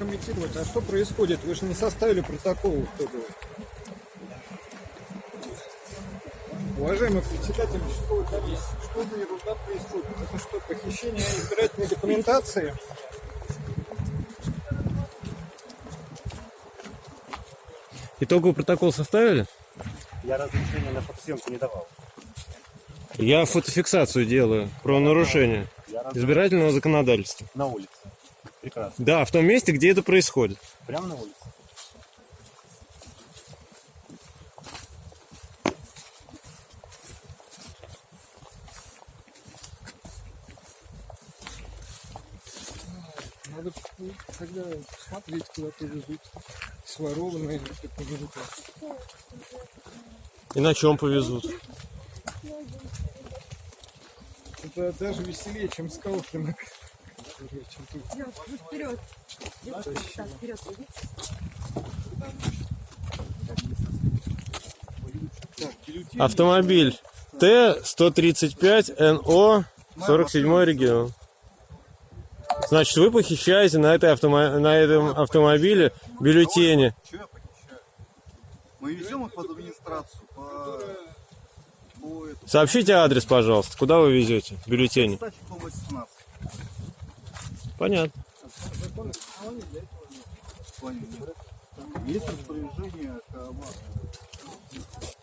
прокомментировать, а что происходит? Вы же не составили протокол итоговый. Уважаемый председатель участковой комиссии, что за ерунда происходит? Это что, похищение избирательной документации? Итоговый протокол составили? Я разрешения на фотосъемку не давал. Я фотофиксацию делаю про нарушение избирательного законодательства. на улице. Прекрасно. Да, в том месте, где это происходит. Прямо на улице. Надо тогда смотреть, куда повезут сворованные документы. И на чем повезут? Это даже веселее, чем скалкинг. Чем. Идёт, ну, вперед. Так, вперед, иди. Автомобиль Т-135НО 47 регион. Значит, вы похищаете на, этой автомо- на этом автомобиле бюллетени. Мы везем их под администрацию, по... по этому. Сообщите адрес, пожалуйста, куда вы везете бюллетени. Стачек, по 18. Понятно. Плане нет. Есть распоряжение КАМАЗа.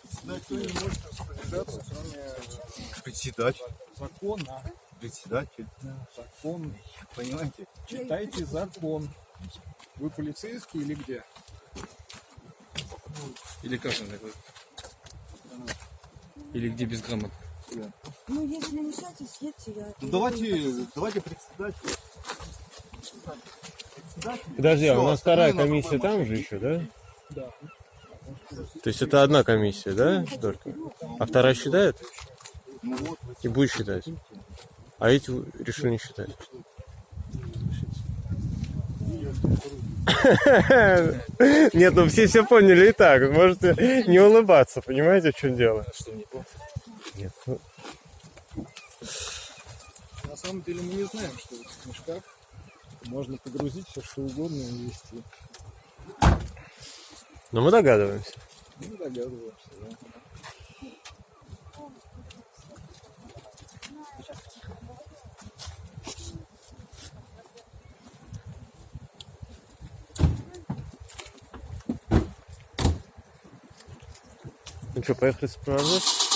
Председатель не может распоряжаться, кроме Председатель. закона. Председатель. Закон. Понимаете? Читайте закон. Вы полицейский или где? Или как он такой? Или где безграмотно? Ну, если мешаете, съедьте, я... Ну давайте, давайте председатель. Подожди, а у нас вторая комиссия там же еще, да? Да. То есть это одна комиссия, да, только? А вторая считает? Ну И будет считать. А эти решили не считать. Нет, ну все все поняли и так. Можете не улыбаться, понимаете, в чем дело? Что, не помню? Нет, ну, На самом деле мы не знаем, что в мешках можно погрузить все что угодно и везти. но мы догадываемся. Ну, догадываемся, да. Ну что, поехали сопровождать?